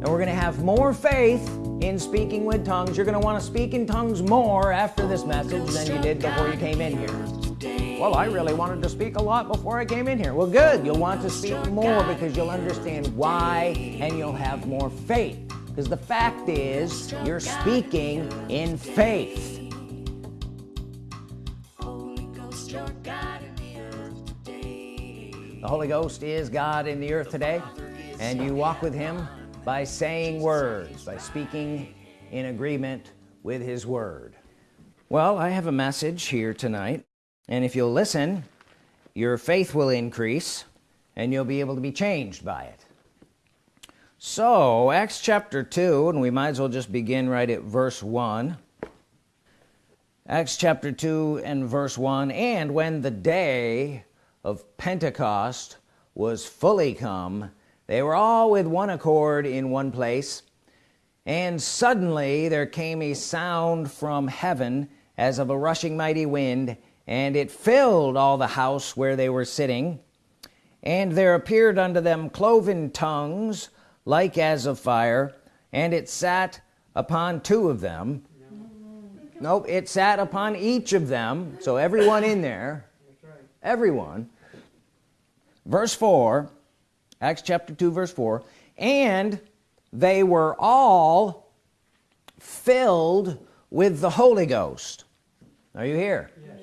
and we're gonna have more faith in speaking with tongues. You're gonna want to speak in tongues more after this message than you did before you came in here. Well I really wanted to speak a lot before I came in here. Well good. You'll want to speak more because you'll understand why and you'll have more faith. Because the fact is you're speaking in faith. The Holy Ghost is God in the earth today and you walk with him by saying words by speaking in agreement with his word. Well I have a message here tonight and if you'll listen your faith will increase and you'll be able to be changed by it. So Acts chapter 2 and we might as well just begin right at verse 1 Acts chapter 2 and verse 1 and when the day of Pentecost was fully come they were all with one accord in one place and suddenly there came a sound from heaven as of a rushing mighty wind and it filled all the house where they were sitting. And there appeared unto them cloven tongues like as of fire and it sat upon two of them. Nope it sat upon each of them. So everyone in there everyone. Verse 4 Acts chapter 2 verse 4 and they were all filled with the Holy Ghost. Are you here? Yes.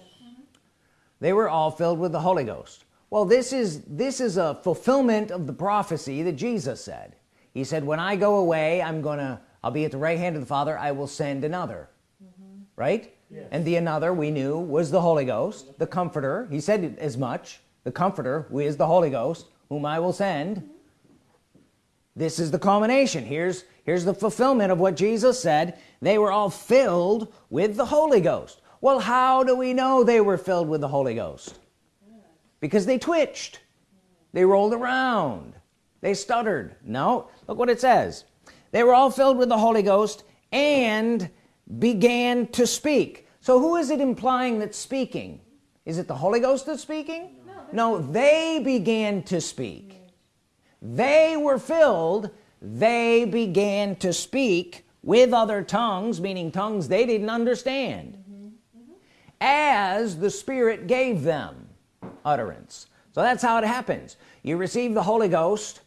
they were all filled with the Holy Ghost. Well this is this is a fulfillment of the prophecy that Jesus said. He said when I go away I'm gonna I'll be at the right hand of the Father. I will send another. Mm -hmm. right? Yes. and the another we knew was the Holy Ghost the comforter. He said as much. The comforter who is the Holy Ghost whom I will send. This is the culmination. Here's here's the fulfillment of what Jesus said. They were all filled with the Holy Ghost. Well how do we know they were filled with the Holy Ghost? Because they twitched. They rolled around. They stuttered. No look what it says. They were all filled with the Holy Ghost and began to speak. So who is it implying that's speaking? Is it the Holy Ghost that's speaking no they began to speak. They were filled. They began to speak with other tongues meaning tongues they didn't understand as the Spirit gave them utterance. So that's how it happens. You receive the Holy Ghost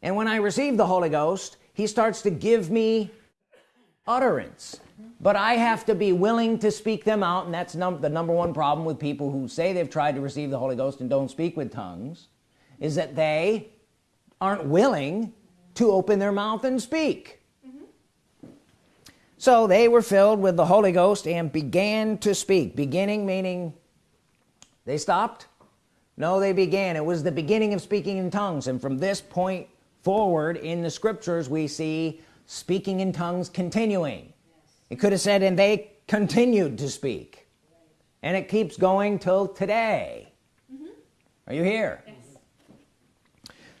and when I receive the Holy Ghost he starts to give me utterance. But I have to be willing to speak them out and that's num the number one problem with people who say they've tried to receive the Holy Ghost and don't speak with tongues is that they aren't willing to open their mouth and speak. Mm -hmm. so they were filled with the Holy Ghost and began to speak. Beginning meaning they stopped? No they began. It was the beginning of speaking in tongues. And from this point forward in the scriptures we see speaking in tongues continuing. It could have said and they continued to speak. And it keeps going till today. Mm -hmm. are you here? Yes.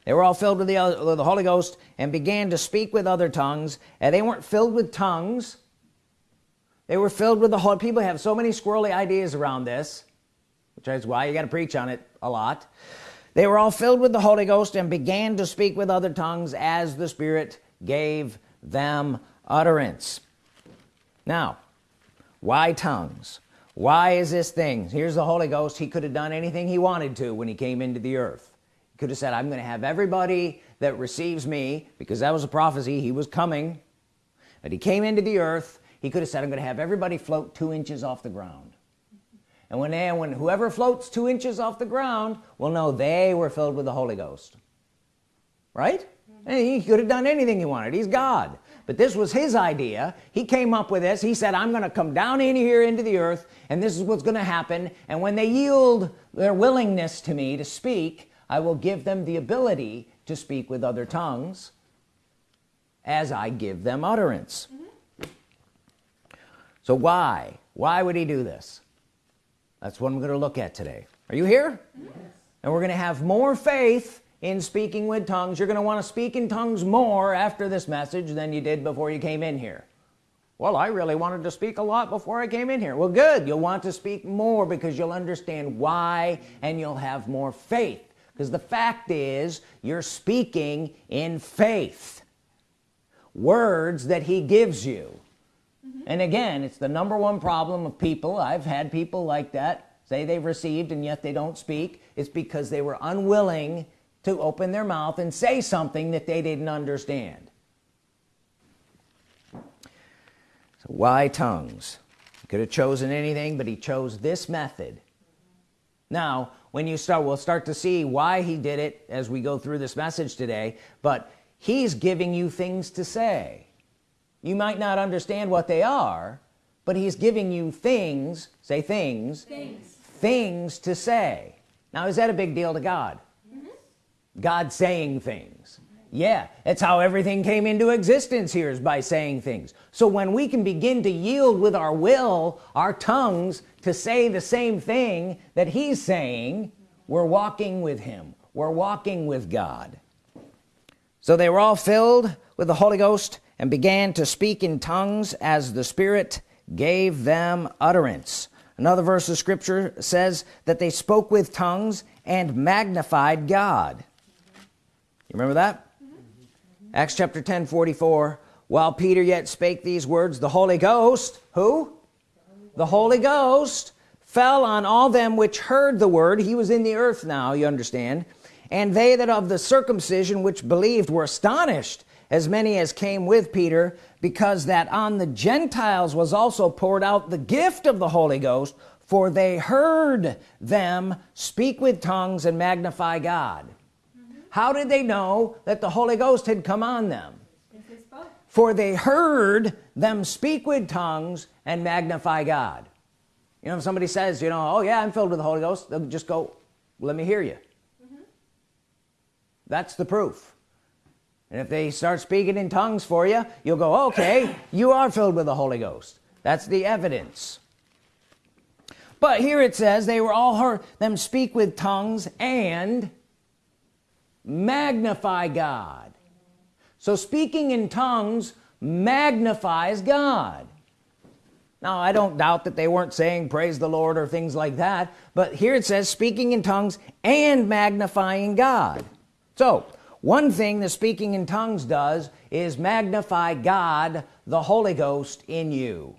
they were all filled with the, with the Holy Ghost and began to speak with other tongues. And they weren't filled with tongues. They were filled with the whole people have so many squirrely ideas around this which is why you got to preach on it a lot. They were all filled with the Holy Ghost and began to speak with other tongues as the Spirit gave them utterance. Now why tongues? Why is this thing? Here's the Holy Ghost. He could have done anything he wanted to when he came into the earth. He could have said I'm gonna have everybody that receives me because that was a prophecy he was coming. But he came into the earth he could have said I'm gonna have everybody float two inches off the ground. And when they when whoever floats two inches off the ground will know they were filled with the Holy Ghost. Right? Mm -hmm. he could have done anything he wanted. He's God but this was his idea. He came up with this. He said I'm gonna come down in here into the earth and this is what's gonna happen. And when they yield their willingness to me to speak I will give them the ability to speak with other tongues as I give them utterance. Mm -hmm. so why? Why would he do this? That's what I'm going to look at today. Are you here? Yes. and we're gonna have more faith in speaking with tongues you're gonna want to speak in tongues more after this message than you did before you came in here. Well I really wanted to speak a lot before I came in here. Well good you'll want to speak more because you'll understand why and you'll have more faith. Because the fact is you're speaking in faith. Words that he gives you. Mm -hmm. and again it's the number one problem of people. I've had people like that. Say they've received and yet they don't speak. It's because they were unwilling to open their mouth and say something that they didn't understand. So why tongues? He could have chosen anything but he chose this method. Now when you start we'll start to see why he did it as we go through this message today but he's giving you things to say. You might not understand what they are but he's giving you things say things things, things to say. Now is that a big deal to God. God saying things. Yeah it's how everything came into existence here is by saying things. So when we can begin to yield with our will our tongues to say the same thing that he's saying we're walking with him. We're walking with God. So they were all filled with the Holy Ghost and began to speak in tongues as the Spirit gave them utterance. Another verse of scripture says that they spoke with tongues and magnified God you remember that mm -hmm. Acts chapter 10 44 while Peter yet spake these words the Holy Ghost who the Holy Ghost fell on all them which heard the word he was in the earth now you understand and they that of the circumcision which believed were astonished as many as came with Peter because that on the Gentiles was also poured out the gift of the Holy Ghost for they heard them speak with tongues and magnify God. How did they know that the Holy Ghost had come on them? For they heard them speak with tongues and magnify God. You know if somebody says you know oh yeah I'm filled with the Holy Ghost they'll just go let me hear you. Mm -hmm. that's the proof. And if they start speaking in tongues for you you'll go okay you are filled with the Holy Ghost. That's the evidence. But here it says they were all heard them speak with tongues and magnify God. So speaking in tongues magnifies God. Now I don't doubt that they weren't saying praise the Lord or things like that but here it says speaking in tongues and magnifying God. So one thing the speaking in tongues does is magnify God the Holy Ghost in you.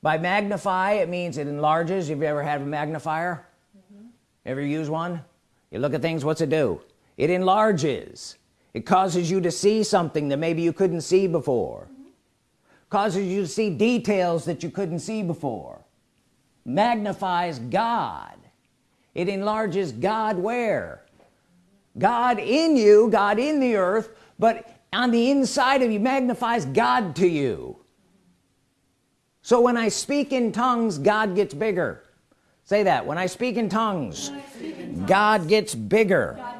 By magnify it means it enlarges. Have you ever had a magnifier? Mm -hmm. ever use one? You look at things what's it do it enlarges. It causes you to see something that maybe you couldn't see before. Mm -hmm. causes you to see details that you couldn't see before. Magnifies God. It enlarges God where? God in you God in the earth but on the inside of you magnifies God to you. So when I speak in tongues God gets bigger. Say that. When I speak in tongues, speak in tongues God, gets bigger. God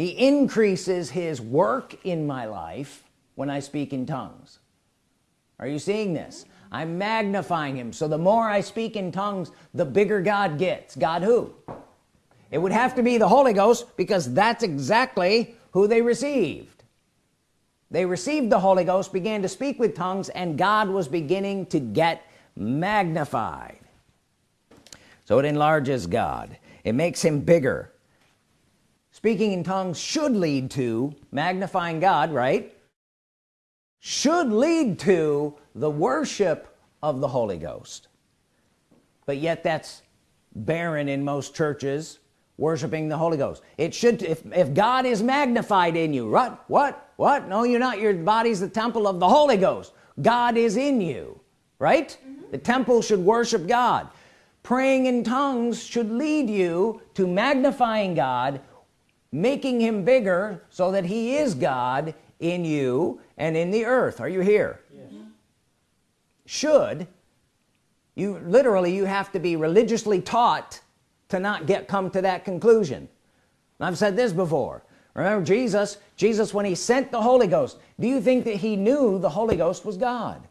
he increases his work in my life when I speak in tongues. Are you seeing this? I'm magnifying him. So the more I speak in tongues the bigger God gets. God who? It would have to be the Holy Ghost because that's exactly who they received. They received the Holy Ghost began to speak with tongues and God was beginning to get magnified. So it enlarges God. It makes him bigger speaking in tongues should lead to magnifying God right? Should lead to the worship of the Holy Ghost. But yet that's barren in most churches worshiping the Holy Ghost. It should if, if God is magnified in you what what what? No you're not. Your body's the temple of the Holy Ghost. God is in you right? Mm -hmm. the temple should worship God. Praying in tongues should lead you to magnifying God making him bigger so that he is God in you and in the earth. Are you here? Yes. should you literally you have to be religiously taught to not get come to that conclusion. I've said this before. Remember Jesus Jesus when he sent the Holy Ghost do you think that he knew the Holy Ghost was God?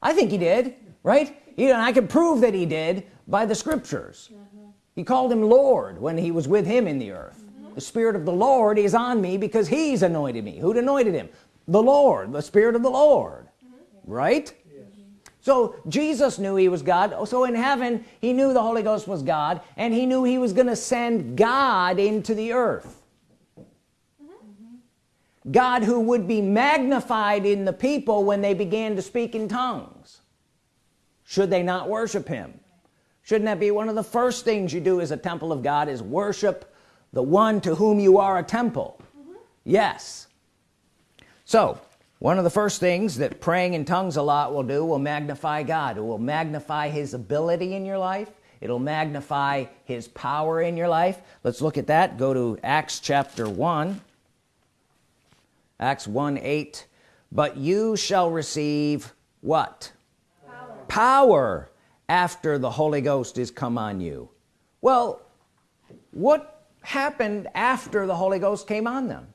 I think he did right? You know I can prove that he did by the scriptures. Mm -hmm. he called him Lord when he was with him in the earth the Spirit of the Lord is on me because he's anointed me. Who'd anointed him? The Lord the Spirit of the Lord mm-hmm. right? Yes. so Jesus knew he was God. So in heaven he knew the Holy Ghost was God and he knew he was gonna send God into the earth. Mm-hmm. God who would be magnified in the people when they began to speak in tongues. Should they not worship him? Shouldn't that be one of the first things you do as a temple of God is worship the one to whom you are a temple. Mm -hmm. yes. So one of the first things that praying in tongues a lot will do will magnify God. It will magnify his ability in your life. It'll magnify his power in your life. Let's look at that. Go to Acts chapter 1 Acts 1 8 but you shall receive what? Power, power after the Holy Ghost is come on you. Well what happened after the Holy Ghost came on them.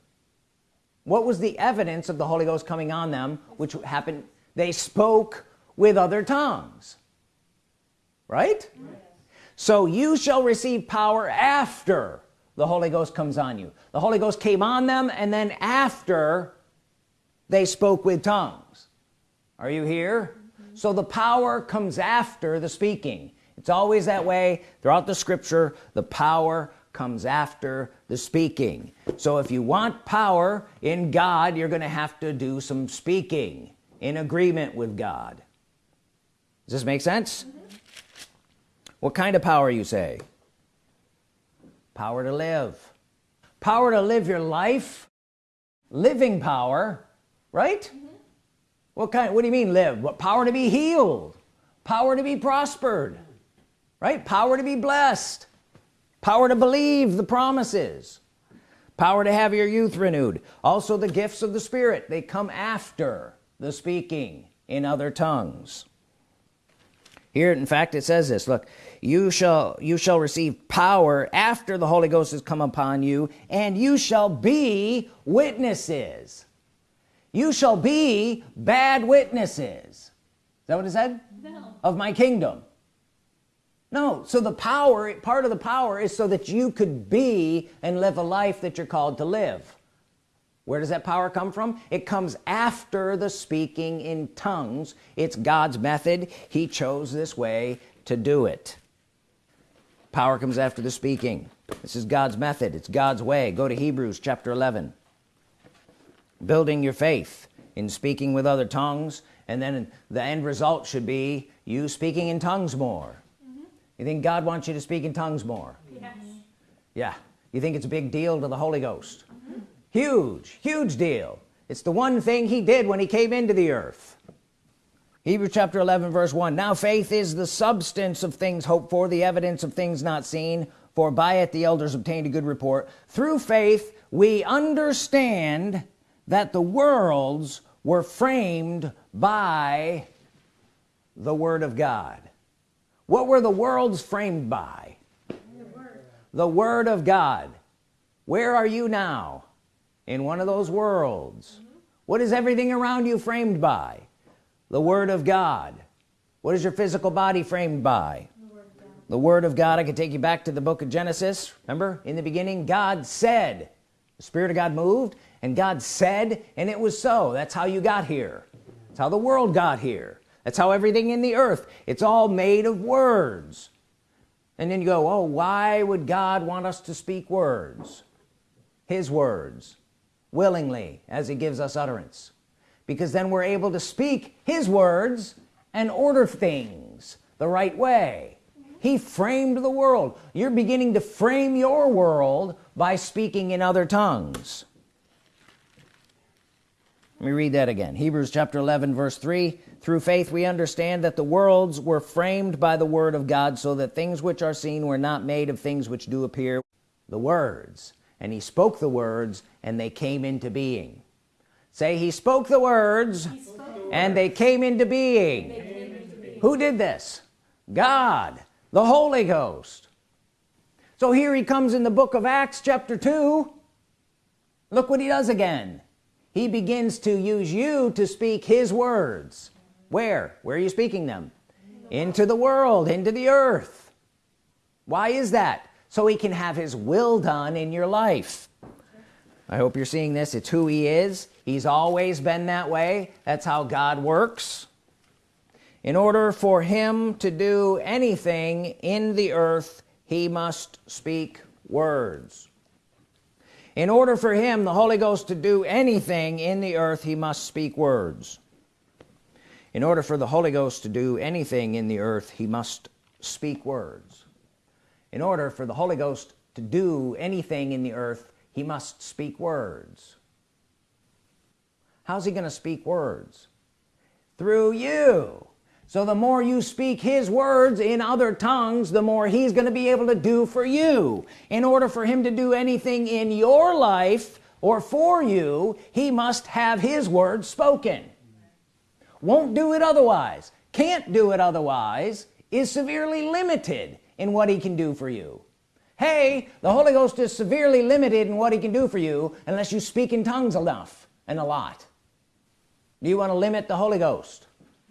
What was the evidence of the Holy Ghost coming on them which happened they spoke with other tongues. Right? So you shall receive power after the Holy Ghost comes on you. The Holy Ghost came on them and then after they spoke with tongues. Are you here? Mm -hmm. so the power comes after the speaking. It's always that way throughout the scripture. The power comes after the speaking. So if you want power in God you're gonna have to do some speaking in agreement with God. Does this make sense? Mm -hmm. what kind of power you say? Power to live. Power to live your life? Living power right? Mm -hmm. what kind what do you mean live? What power to be healed? Power to be prospered right? Power to be blessed power to believe the promises. Power to have your youth renewed. Also the gifts of the Spirit. They come after the speaking in other tongues. Here in fact it says this. Look you shall you shall receive power after the Holy Ghost has come upon you and you shall be witnesses. You shall be bad witnesses. Is that what it said? No. of my kingdom no so the power part of the power is so that you could be and live a life that you're called to live. Where does that power come from? It comes after the speaking in tongues. It's God's method. He chose this way to do it. Power comes after the speaking. This is God's method. It's God's way. Go to Hebrews chapter 11 building your faith in speaking with other tongues and then the end result should be you speaking in tongues more. You think God wants you to speak in tongues more? Yes. yeah. You think it's a big deal to the Holy Ghost? Huge huge deal. It's the one thing he did when he came into the earth. Hebrews chapter 11 verse 1 now faith is the substance of things hoped for the evidence of things not seen. For by it the elders obtained a good report. Through faith we understand that the worlds were framed by the Word of God what were the worlds framed by? The Word, the Word of God. Where are you now? In one of those worlds. Mm -hmm. what is everything around you framed by? The Word of God. What is your physical body framed by? The Word of God, the Word of God I could take you back to the book of Genesis. Remember in the beginning God said the Spirit of God moved and God said and it was so. That's how you got here. That's how the world got here that's how everything in the earth it's all made of words. And then you go oh why would God want us to speak words? His words willingly as he gives us utterance. Because then we're able to speak his words and order things the right way. He framed the world. You're beginning to frame your world by speaking in other tongues. Let me read that again. Hebrews chapter 11 verse 3 through faith we understand that the worlds were framed by the Word of God so that things which are seen were not made of things which do appear. The words. And he spoke the words and they came into being. Say he spoke the words, spoke and, They came into being. They came into being. Who did this? God the Holy Ghost. So here he comes in the book of Acts chapter 2 look what he does again. He begins to use you to speak his words where? Where are you speaking them? Into the world into the earth. Why is that? So he can have his will done in your life. I hope you're seeing this. It's who he is. He's always been that way. That's how God works. In order for him to do anything in the earth he must speak words. In order for him the Holy Ghost to do anything in the earth he must speak words in order for the Holy Ghost to do anything in the earth he must speak words. In order for the Holy Ghost to do anything in the earth he must speak words. How's he gonna speak words? Through you. So the more you speak his words in other tongues the more he's gonna be able to do for you. In order for him to do anything in your life or for you he must have his words spoken won't do it otherwise. Can't do it otherwise is severely limited in what he can do for you. Hey the Holy Ghost is severely limited in what he can do for you unless you speak in tongues enough and a lot. Do you want to limit the Holy Ghost?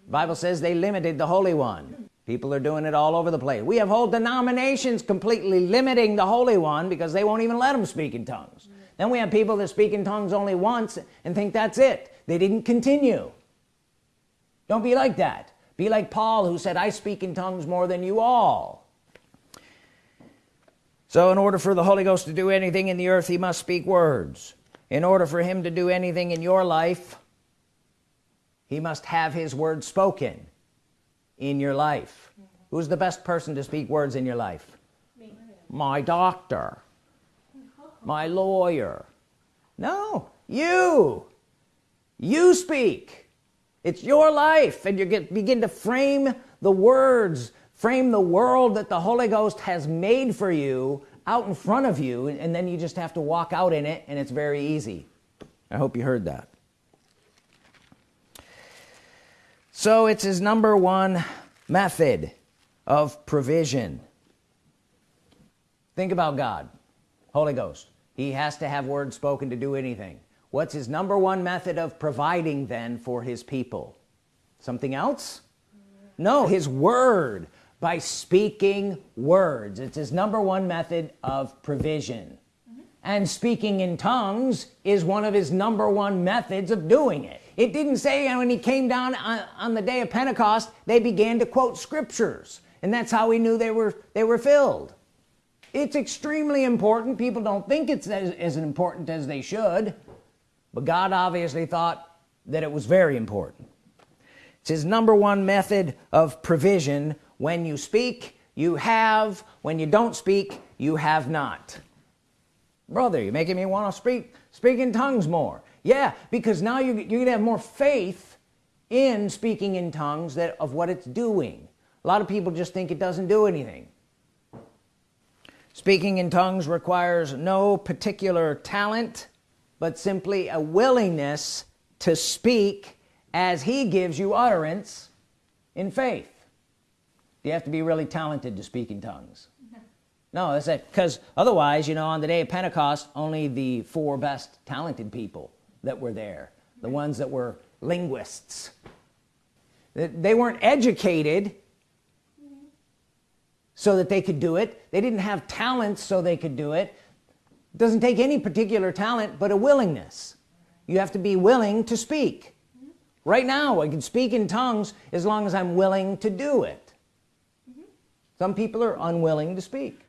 The Bible says they limited the Holy One. People are doing it all over the place. We have whole denominations completely limiting the Holy One because they won't even let them speak in tongues. Then we have people that speak in tongues only once and think that's it. They didn't continue don't be like that. Be like Paul who said I speak in tongues more than you all. So in order for the Holy Ghost to do anything in the earth he must speak words. In order for him to do anything in your life he must have his word spoken in your life. Mm -hmm. who's the best person to speak words in your life? Me. my doctor. My lawyer. No you. You speak it's your life and you get begin to frame the words frame the world that the Holy Ghost has made for you out in front of you and then you just have to walk out in it and it's very easy. I hope you heard that. So it's his number one method of provision. Think about God Holy Ghost. He has to have words spoken to do anything what's his number one method of providing then for his people? Something else? No his word by speaking words. It's his number one method of provision. And speaking in tongues is one of his number one methods of doing it. It didn't say when he came down on, on the day of Pentecost they began to quote scriptures. And that's how he knew they were they were filled. It's extremely important. People don't think it's as, as important as they should but God obviously thought that it was very important. It's his number one method of provision. When you speak you have. When you don't speak you have not. Brother you're making me want to speak speak in tongues more. Yeah because now you, you're gonna have more faith in speaking in tongues that of what it's doing. A lot of people just think it doesn't do anything. Speaking in tongues requires no particular talent but simply a willingness to speak as he gives you utterance in faith. You have to be really talented to speak in tongues. No that's it because otherwise you know on the day of Pentecost only the four best talented people that were there the ones that were linguists they weren't educated mm-hmm. so that they could do it. They didn't have talents so they could do it. It doesn't take any particular talent but a willingness. You have to be willing to speak. Right now I can speak in tongues as long as I'm willing to do it. Some people are unwilling to speak.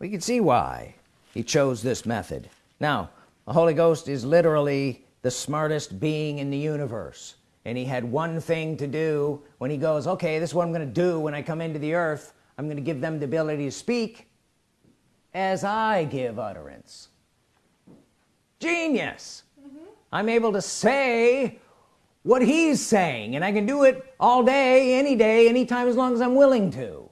We can see why he chose this method. Now the Holy Ghost is literally the smartest being in the universe and he had one thing to do when he goes okay this is what I'm gonna do when I come into the earth. I'm gonna give them the ability to speak as I give utterance. Genius. Mm -hmm. I'm able to say what he's saying and I can do it all day any day anytime as long as I'm willing to.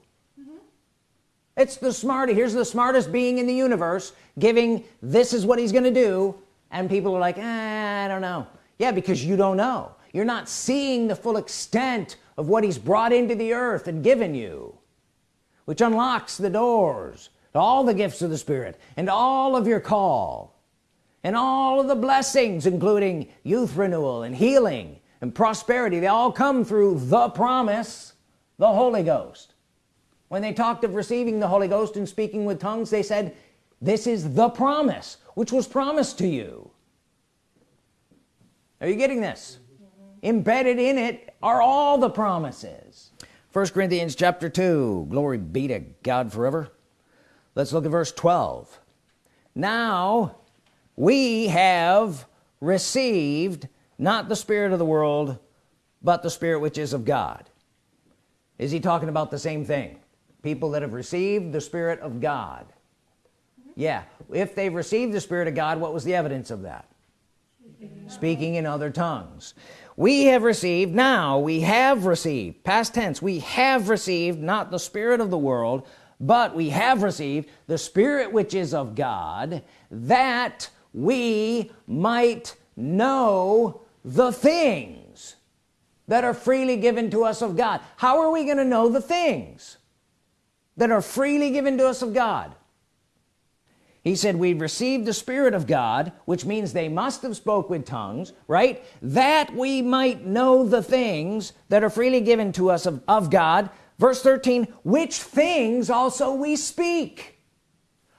It's the smart here's the smartest being in the universe giving this is what he's gonna do and people are like eh, I don't know. Yeah because you don't know. You're not seeing the full extent of what he's brought into the earth and given you which unlocks the doors all the gifts of the Spirit and all of your call and all of the blessings including youth renewal and healing and prosperity. They all come through the promise the Holy Ghost. When they talked of receiving the Holy Ghost and speaking with tongues they said this is the promise which was promised to you. Are you getting this? Embedded in it are all the promises. First Corinthians chapter 2 glory be to God forever let's look at verse 12 now we have received not the spirit of the world but the spirit which is of God. Is he talking about the same thing? People that have received the Spirit of God. Yeah if they've received the Spirit of God what was the evidence of that? Speaking in other tongues. We have received now we have received past tense we have received not the spirit of the world but we have received the spirit which is of God that we might know the things that are freely given to us of God. How are we going to know the things that are freely given to us of God? He said we've received the Spirit of God which means they must have spoke with tongues right? That we might know the things that are freely given to us of, of God verse 13 which things also we speak.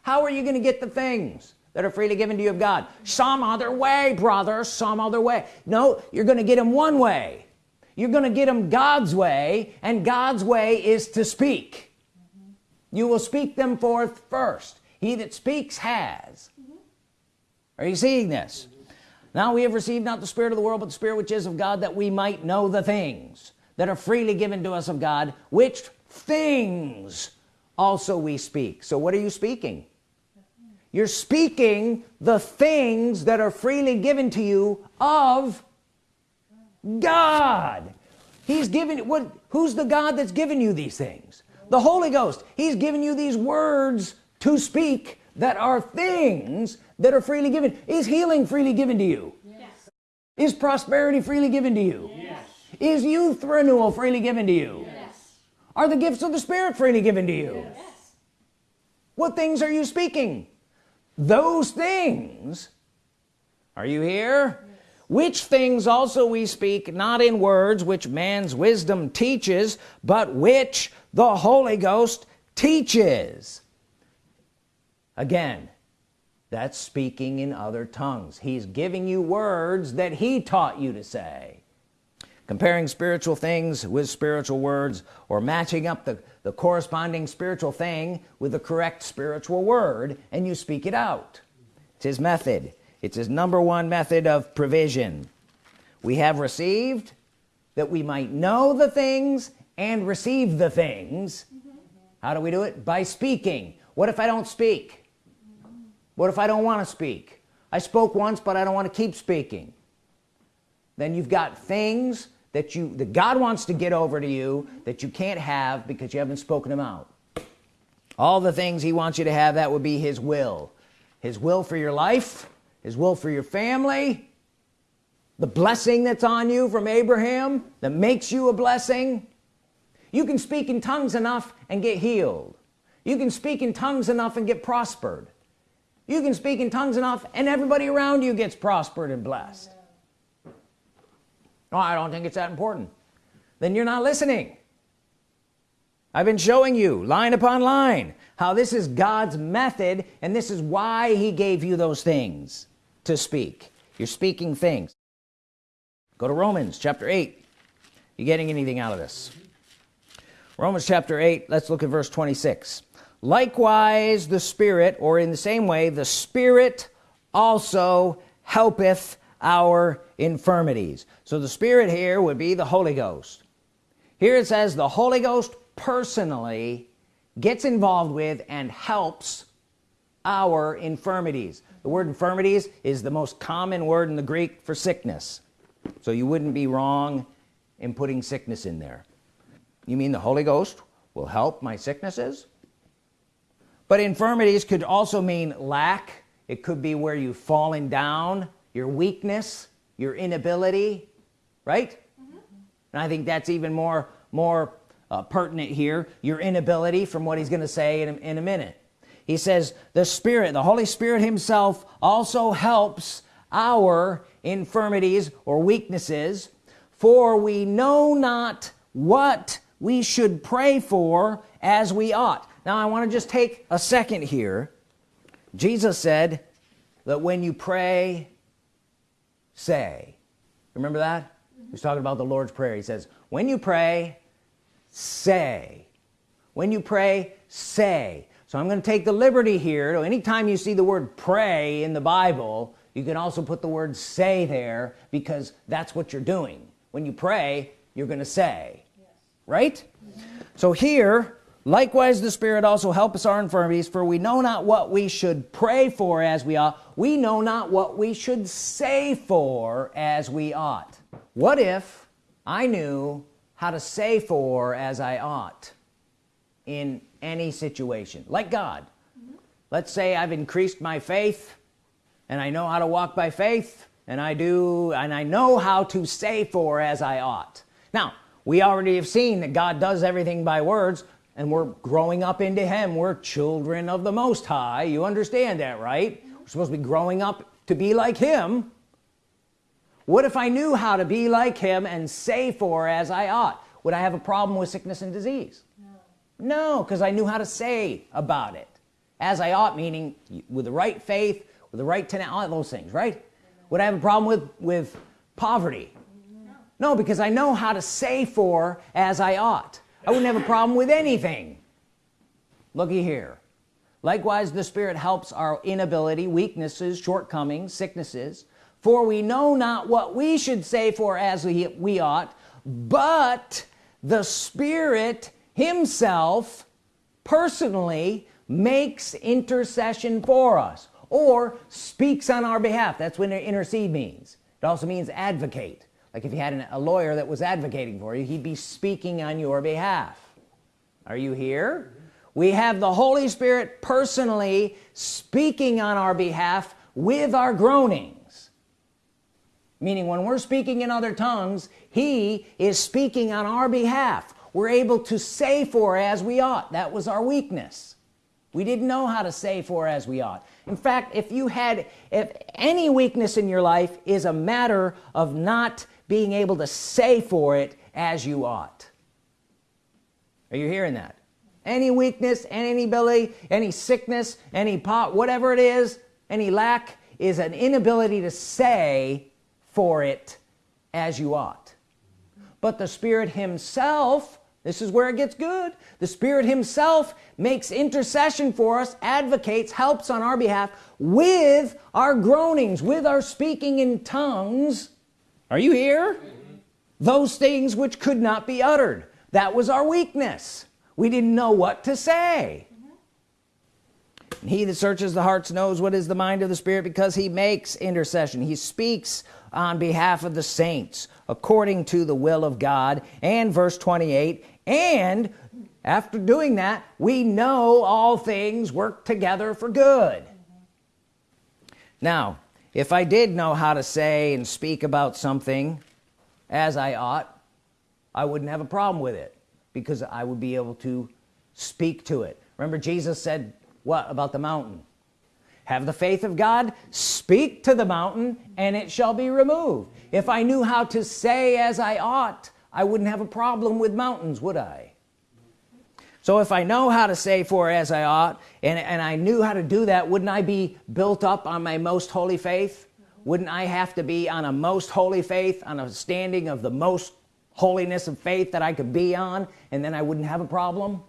How are you going to get the things that are freely given to you of God? Some other way brother some other way. No you're gonna get them one way. You're gonna get them God's way and God's way is to speak. Mm -hmm. you will speak them forth first. He that speaks has. Mm -hmm. are you seeing this? Now we have received not the spirit of the world but the spirit which is of God that we might know the things that are freely given to us of God which things also we speak. So what are you speaking? You're speaking the things that are freely given to you of God. He's given what who's the God that's given you these things? The Holy Ghost. He's given you these words to speak that are things that are freely given. Is healing freely given to you? Yes. is prosperity freely given to you. Is youth renewal freely given to you yes. are the gifts of the Spirit freely given to you yes. what things are you speaking those things are you here yes. which things also we speak not in words which man's wisdom teaches but which the Holy Ghost teaches again that's speaking in other tongues he's giving you words that he taught you to say comparing spiritual things with spiritual words or matching up the, the corresponding spiritual thing with the correct spiritual word and you speak it out. It's his method. It's his number one method of provision. We have received that we might know the things and receive the things. How do we do it? By speaking. What if I don't speak? What if I don't want to speak? I spoke once but I don't want to keep speaking. Then you've got things that you that God wants to get over to you that you can't have because you haven't spoken them out. All the things he wants you to have that would be his will. His will for your life his will for your family the blessing that's on you from Abraham that makes you a blessing. You can speak in tongues enough and get healed. You can speak in tongues enough and get prospered. You can speak in tongues enough and everybody around you gets prospered and blessed I don't think it's that important. Then you're not listening. I've been showing you line upon line how this is God's method and this is why he gave you those things to speak. You're speaking things. Go to Romans chapter 8 you getting anything out of this? Romans chapter 8 let's look at verse 26 likewise the Spirit or in the same way the Spirit also helpeth our infirmities. So the Spirit here would be the Holy Ghost. Here it says the Holy Ghost personally gets involved with and helps our infirmities. The word infirmities is the most common word in the Greek for sickness. So you wouldn't be wrong in putting sickness in there. You mean the Holy Ghost will help my sicknesses? But infirmities could also mean lack. It could be where you've fallen down your weakness your inability right? Mm -hmm. and I think that's even more more uh, pertinent here your inability from what he's gonna say in in a minute. He says the Spirit the Holy Spirit himself also helps our infirmities or weaknesses for we know not what we should pray for as we ought. Now I want to just take a second here. Jesus said that when you pray say. Remember that? He's talking about the Lord's Prayer. He says when you pray say. When you pray say. So I'm gonna take the liberty here so anytime you see the word pray in the Bible you can also put the word say there because that's what you're doing. When you pray you're gonna say. Yes. right? Mm -hmm. so here likewise the Spirit also help us our infirmities for we know not what we should pray for as we ought. We know not what we should say for as we ought. What if I knew how to say for as I ought in any situation? Like God. Let's say I've increased my faith and I know how to walk by faith and I do and I know how to say for as I ought. Now we already have seen that God does everything by words and we're growing up into him. We're children of the Most High. You understand that right? We're supposed to be growing up to be like him. What if I knew how to be like him and say for as I ought? Would I have a problem with sickness and disease? No. Because I knew how to say about it. As I ought meaning with the right faith with the right tenant all those things right? Would I have a problem with with poverty? No. no because I know how to say for as I ought I wouldn't have a problem with anything. Looky here. Likewise the Spirit helps our inability weaknesses shortcomings sicknesses. For we know not what we should say for as we, we ought but the Spirit himself personally makes intercession for us or speaks on our behalf. That's when intercede means. It also means advocate like if you had an, a lawyer that was advocating for you he'd be speaking on your behalf. Are you here? We have the Holy Spirit personally speaking on our behalf with our groanings. Meaning when we're speaking in other tongues he is speaking on our behalf. We're able to say for as we ought. That was our weakness. We didn't know how to say for as we ought. In fact if you had if any weakness in your life is a matter of not being able to say for it as you ought. Are you hearing that? Any weakness any ability any sickness any pot whatever it is any lack is an inability to say for it as you ought. But the Spirit himself this is where it gets good. The Spirit himself makes intercession for us advocates helps on our behalf with our groanings with our speaking in tongues are you here? Mm -hmm. those things which could not be uttered. That was our weakness. We didn't know what to say. Mm -hmm. he that searches the hearts knows what is the mind of the Spirit because he makes intercession. He speaks on behalf of the saints according to the will of God. And verse 28 and after doing that we know all things work together for good. Now if I did know how to say and speak about something as I ought I wouldn't have a problem with it because I would be able to speak to it. Remember Jesus said what about the mountain? Have the faith of God speak to the mountain and it shall be removed. If I knew how to say as I ought I wouldn't have a problem with mountains would I so if I know how to say for as I ought and, and I knew how to do that wouldn't I be built up on my most holy faith? Wouldn't I have to be on a most holy faith on a standing of the most holiness of faith that I could be on and then I wouldn't have a problem?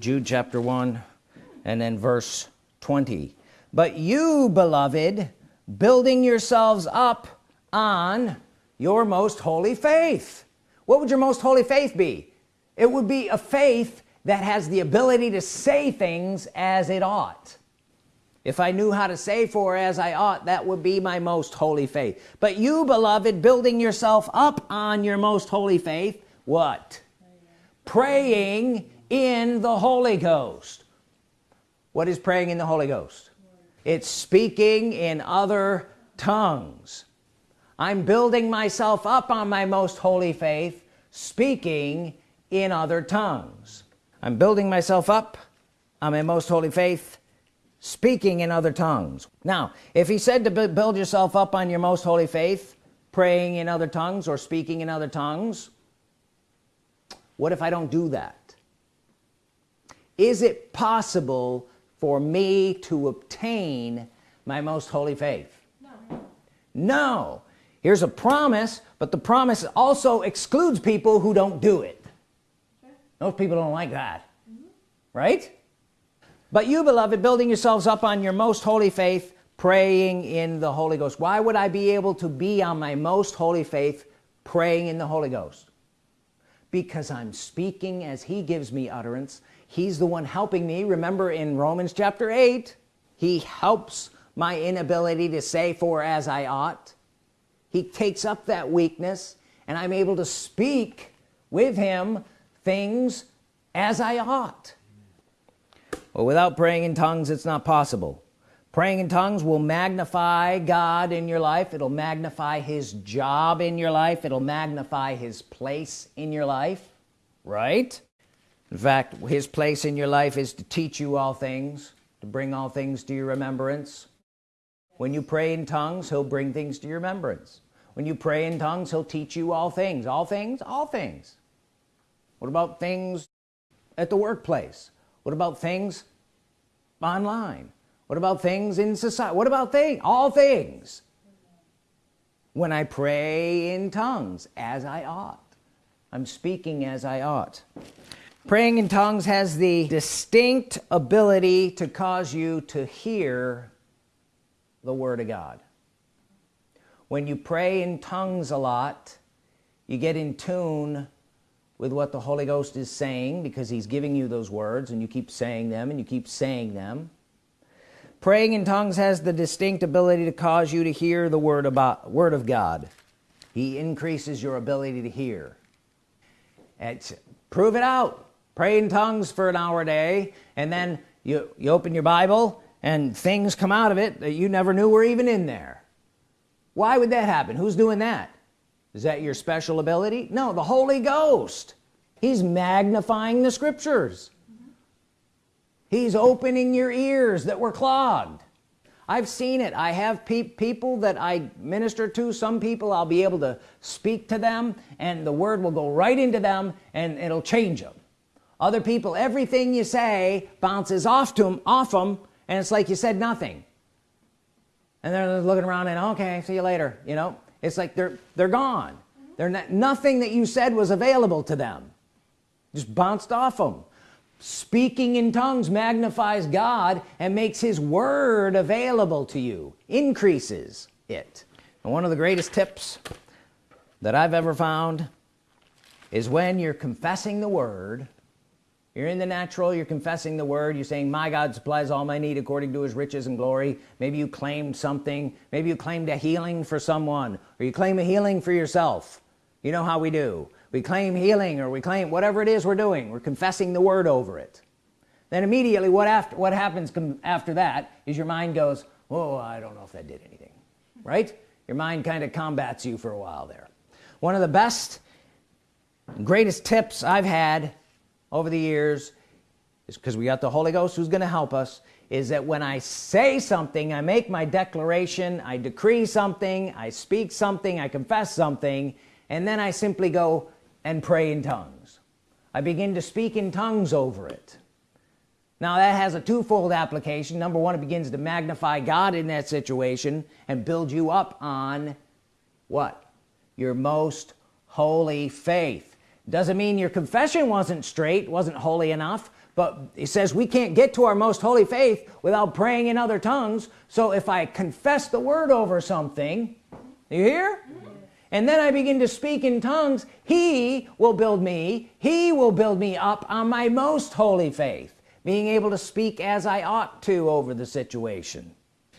Jude chapter 1 and then verse 20 but you beloved building yourselves up on your most holy faith. What would your most holy faith be? It would be a faith that has the ability to say things as it ought. If I knew how to say for as I ought that would be my most holy faith. But you beloved building yourself up on your most holy faith what? Praying in the Holy Ghost. What is praying in the Holy Ghost? It's speaking in other tongues. I'm building myself up on my most holy faith speaking in other tongues I'm building myself up. I'm my most holy faith speaking in other tongues. Now if he said to build yourself up on your most holy faith praying in other tongues or speaking in other tongues what if I don't do that? Is it possible for me to obtain my most holy faith? No, no. Here's a promise but the promise also excludes people who don't do it those people don't like that. Mm -hmm. right? But you beloved building yourselves up on your most holy faith praying in the Holy Ghost. Why would I be able to be on my most holy faith praying in the Holy Ghost? Because I'm speaking as he gives me utterance. He's the one helping me. Remember in Romans chapter 8 he helps my inability to say for as I ought. He takes up that weakness and I'm able to speak with him things as I ought. Well without praying in tongues it's not possible. Praying in tongues will magnify God in your life. It'll magnify his job in your life. It'll magnify his place in your life right? In fact his place in your life is to teach you all things to bring all things to your remembrance. When you pray in tongues he'll bring things to your remembrance. When you pray in tongues he'll teach you all things. All things all things what about things at the workplace? What about things online? What about things in society what about things all things? When I pray in tongues as I ought. I'm speaking as I ought. Praying in tongues has the distinct ability to cause you to hear the Word of God. When you pray in tongues a lot you get in tune with what the Holy Ghost is saying because he's giving you those words and you keep saying them and you keep saying them. Praying in tongues has the distinct ability to cause you to hear the word about word of God. He increases your ability to hear. It's prove it out. Pray in tongues for an hour a day and then you you open your Bible and things come out of it that you never knew were even in there. Why would that happen? Who's doing that is that your special ability? No the Holy Ghost. He's magnifying the scriptures. He's opening your ears that were clogged. I've seen it. I have pe people that I minister to. Some people I'll be able to speak to them and the word will go right into them and it'll change them other people everything you say bounces off to them off them and it's like you said nothing. And they're looking around and okay see you later you know it's like they're they're gone. They're not nothing that you said was available to them. Just bounced off them speaking in tongues magnifies God and makes his word available to you increases it. And one of the greatest tips that I've ever found is when you're confessing the word you're in the natural you're confessing the word you're saying my God supplies all my need according to his riches and glory. Maybe you claimed something. Maybe you claimed a healing for someone or you claim a healing for yourself. You know how we do. We claim healing or we claim whatever it is we're doing. We're confessing the word over it. Then immediately what after what happens after that is your mind goes oh I don't know if that did anything. Right? Your mind kind of combats you for a while there. One of the best greatest tips I've had over the years is because we got the Holy Ghost who's gonna help us is that when I say something I make my declaration I decree something I speak something I confess something and then I simply go and pray in tongues. I begin to speak in tongues over it. Now that has a twofold application. Number one it begins to magnify God in that situation and build you up on what? Your most holy faith doesn't mean your confession wasn't straight wasn't holy enough but he says we can't get to our most holy faith without praying in other tongues. So if I confess the word over something you hear? And then I begin to speak in tongues he will build me he will build me up on my most holy faith being able to speak as I ought to over the situation.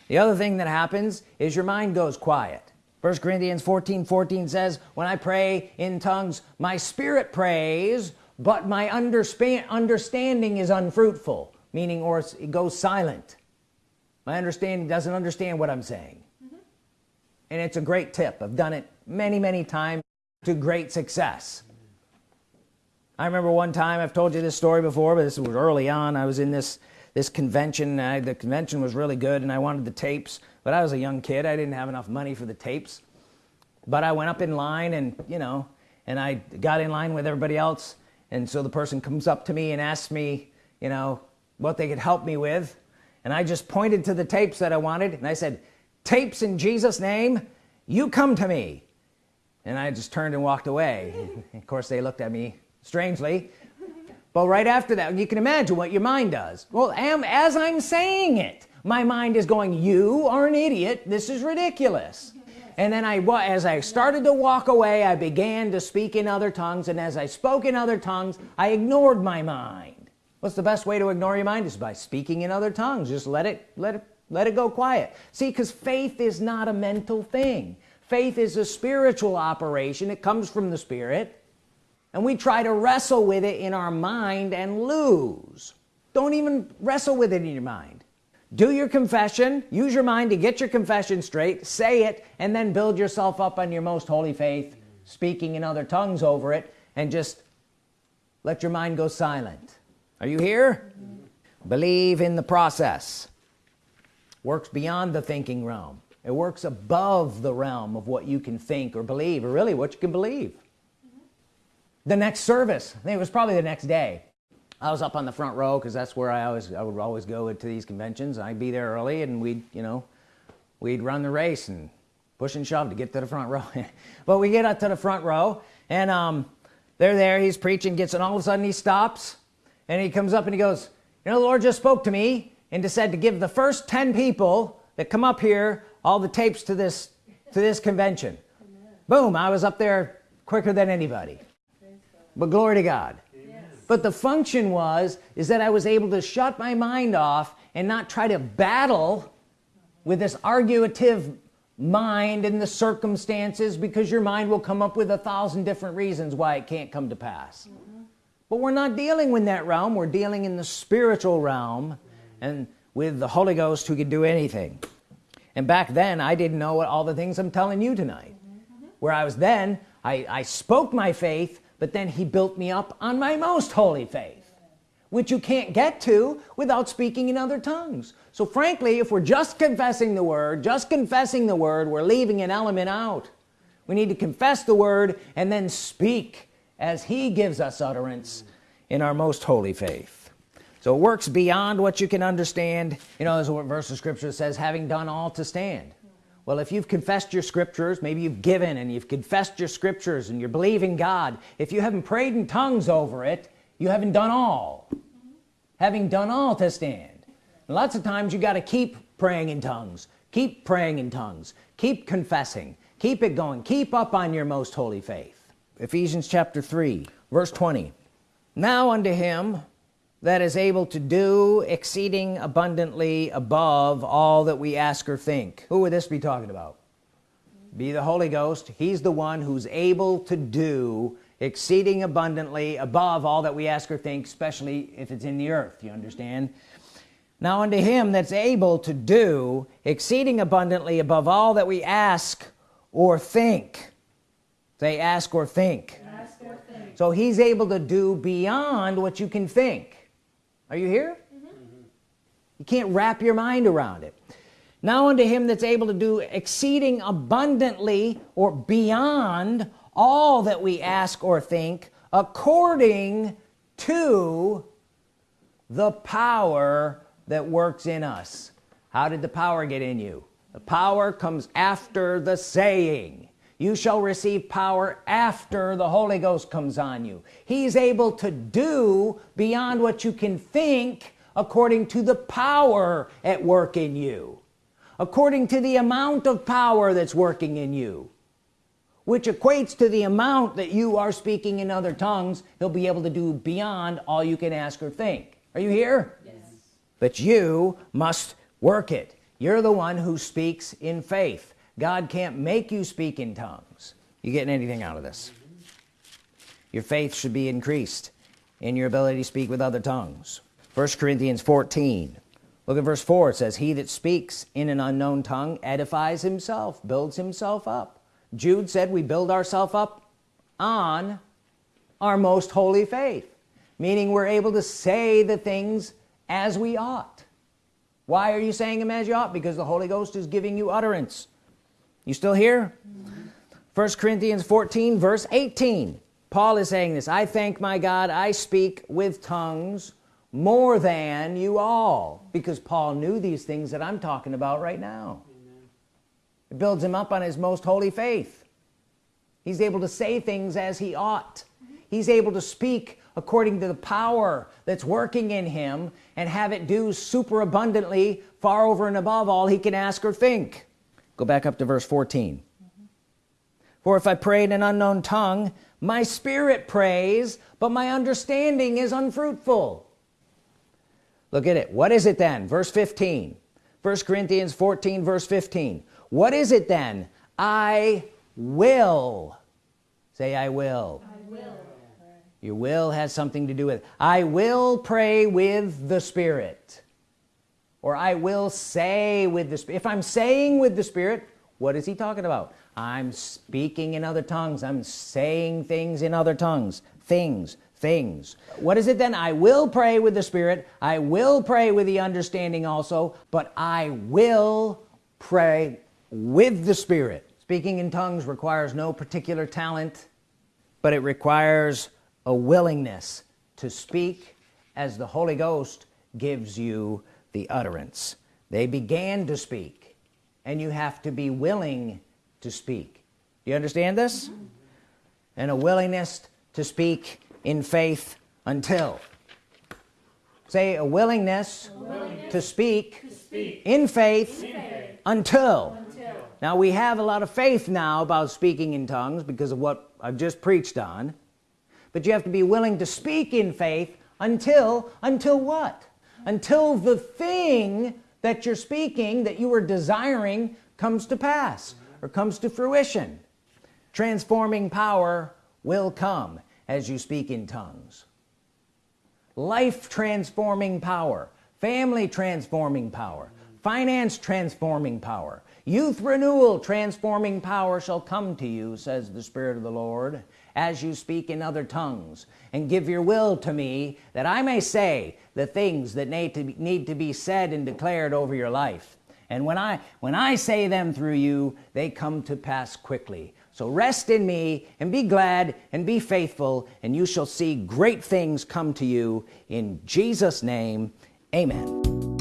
The other thing that happens is your mind goes quiet first Corinthians 14 14 says when I pray in tongues my spirit prays but my understanding is unfruitful meaning or it goes silent. My understanding doesn't understand what I'm saying. Mm -hmm. and it's a great tip. I've done it many many times to great success. I remember one time I've told you this story before but this was early on. I was in this this convention I, the convention was really good and I wanted the tapes but I was a young kid I didn't have enough money for the tapes. But I went up in line and you know and I got in line with everybody else. And so the person comes up to me and asks me you know what they could help me with. And I just pointed to the tapes that I wanted. And I said tapes in Jesus name you come to me. And I just turned and walked away. Of course they looked at me strangely. But right after that you can imagine what your mind does. Well am, as I'm saying it my mind is going you are an idiot. This is ridiculous. And then I as I started to walk away I began to speak in other tongues. And as I spoke in other tongues I ignored my mind. What's the best way to ignore your mind is by speaking in other tongues. Just let it let it let it go quiet. See because faith is not a mental thing. Faith is a spiritual operation. It comes from the Spirit. And we try to wrestle with it in our mind and lose. Don't even wrestle with it in your mind do your confession use your mind to get your confession straight say it and then build yourself up on your most holy faith speaking in other tongues over it and just let your mind go silent. Are you here? Believe in the process. Works beyond the thinking realm. It works above the realm of what you can think or believe or really what you can believe. The next service I think it was probably the next day I was up on the front row because that's where I always I would always go to these conventions I'd be there early and we'd you know we'd run the race and push and shove to get to the front row. But we get up to the front row and um they're there he's preaching gets and all of a sudden he stops and he comes up and he goes you know the Lord just spoke to me and just said to give the first 10 people that come up here all the tapes to this to this convention. Amen. boom I was up there quicker than anybody. But glory to God but the function was is that I was able to shut my mind off and not try to battle with this arguative mind and the circumstances because your mind will come up with a thousand different reasons why it can't come to pass mm -hmm. but we're not dealing in that realm we're dealing in the spiritual realm and with the Holy Ghost who can do anything and back then I didn't know all the things I'm telling you tonight mm -hmm. where I was then I, I spoke my faith but then he built me up on my most holy faith which you can't get to without speaking in other tongues. So frankly if we're just confessing the word just confessing the word we're leaving an element out. We need to confess the word and then speak as he gives us utterance in our most holy faith. So it works beyond what you can understand. You know there's a verse of scripture says having done all to stand well if you've confessed your scriptures maybe you've given and you've confessed your scriptures and you're believing God if you haven't prayed in tongues over it you haven't done all. Having done all to stand. And lots of times you got to keep praying in tongues. Keep praying in tongues. Keep confessing. Keep it going. Keep up on your most holy faith. Ephesians chapter 3 verse 20 now unto him that is able to do exceeding abundantly above all that we ask or think. Who would this be talking about? Be the Holy Ghost. He's the one who's able to do exceeding abundantly above all that we ask or think especially if it's in the earth you understand? Now unto him that's able to do exceeding abundantly above all that we ask or think. Say ask or think, ask or think. so he's able to do beyond what you can think are you here? Mm -hmm. you can't wrap your mind around it. Now unto him that's able to do exceeding abundantly or beyond all that we ask or think according to the power that works in us. How did the power get in you? The power comes after the saying you shall receive power after the Holy Ghost comes on you. He's able to do beyond what you can think according to the power at work in you. According to the amount of power that's working in you which equates to the amount that you are speaking in other tongues he'll be able to do beyond all you can ask or think. Are you here? Yes. but you must work it. You're the one who speaks in faith God can't make you speak in tongues. You getting anything out of this? Your faith should be increased in your ability to speak with other tongues. First Corinthians 14 look at verse 4 it says he that speaks in an unknown tongue edifies himself builds himself up. Jude said we build ourselves up on our most holy faith meaning we're able to say the things as we ought. Why are you saying them as you ought? Because the Holy Ghost is giving you utterance you still here? First Corinthians 14 verse 18 Paul is saying this I thank my God I speak with tongues more than you all because Paul knew these things that I'm talking about right now. Amen. it builds him up on his most holy faith. He's able to say things as he ought. He's able to speak according to the power that's working in him and have it do super abundantly far over and above all he can ask or think go back up to verse 14 mm -hmm. for if I pray in an unknown tongue my spirit prays but my understanding is unfruitful. Look at it. What is it then? Verse 15 1 Corinthians 14 verse 15 what is it then? I will. Say I will, I will. your will has something to do with it. I will pray with the Spirit or I will say with the if I'm saying with the Spirit what is he talking about? I'm speaking in other tongues. I'm saying things in other tongues. Things things. What is it then? I will pray with the Spirit. I will pray with the understanding also but I will pray with the Spirit. Speaking in tongues requires no particular talent but it requires a willingness to speak as the Holy Ghost gives you the utterance. They began to speak and you have to be willing to speak. Do you understand this? And a willingness to speak in faith until. Say a willingness, a willingness to, speak to speak, in faith, in faith until. until. Now we have a lot of faith now about speaking in tongues because of what I've just preached on. But you have to be willing to speak in faith until until what until the thing that you're speaking that you are desiring comes to pass or comes to fruition. Transforming power will come as you speak in tongues. Life transforming power family transforming power finance transforming power youth renewal transforming power shall come to you says the Spirit of the Lord as you speak in other tongues. And give your will to me that I may say the things that need to be, need to be said and declared over your life. And when I when I say them through you they come to pass quickly. So rest in me and be glad and be faithful and you shall see great things come to you. In Jesus name amen